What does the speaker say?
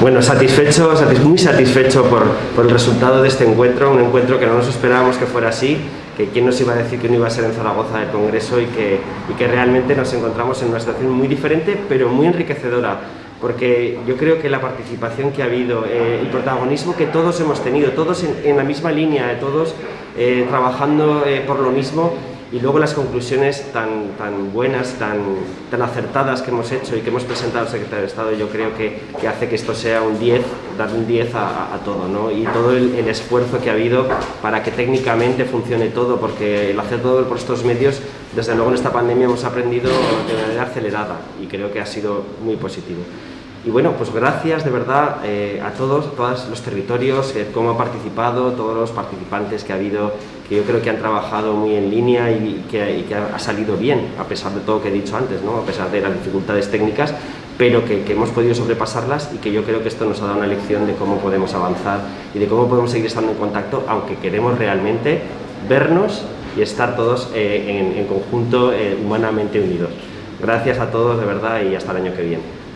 Bueno, satisfecho, muy satisfecho por, el resultado de este encuentro, un encuentro que no nos esperábamos que fuera así, que quién nos iba a decir que no iba a ser en Zaragoza el Congreso y que, realmente nos encontramos en una situación muy diferente, pero muy enriquecedora, porque yo creo que la participación que ha habido, eh, el protagonismo que todos hemos tenido, todos en, la misma línea, todos eh, trabajando eh, por lo mismo, y luego las conclusiones tan, tan buenas, tan, tan acertadas que hemos hecho y que hemos presentado al secretario de Estado, yo creo que, que hace que esto sea un 10, dar un 10 a, todo, ¿no? y todo el, el, esfuerzo que ha habido para que técnicamente funcione todo, porque el hacer todo por estos medios, desde luego en esta pandemia hemos aprendido de manera acelerada y creo que ha sido muy positivo. Y bueno, pues gracias de verdad eh, a todos, todos los territorios, eh, cómo ha participado, todos los participantes que ha habido, que yo creo que han trabajado muy en línea y que, ha salido bien, a pesar de todo lo que he dicho antes, ¿no? a pesar de las dificultades técnicas, pero que, hemos podido sobrepasarlas y que yo creo que esto nos ha dado una lección de cómo podemos avanzar y de cómo podemos seguir estando en contacto, aunque queremos realmente vernos y estar todos eh, en, en, conjunto, eh, humanamente unidos. Gracias a todos de verdad y hasta el año que viene.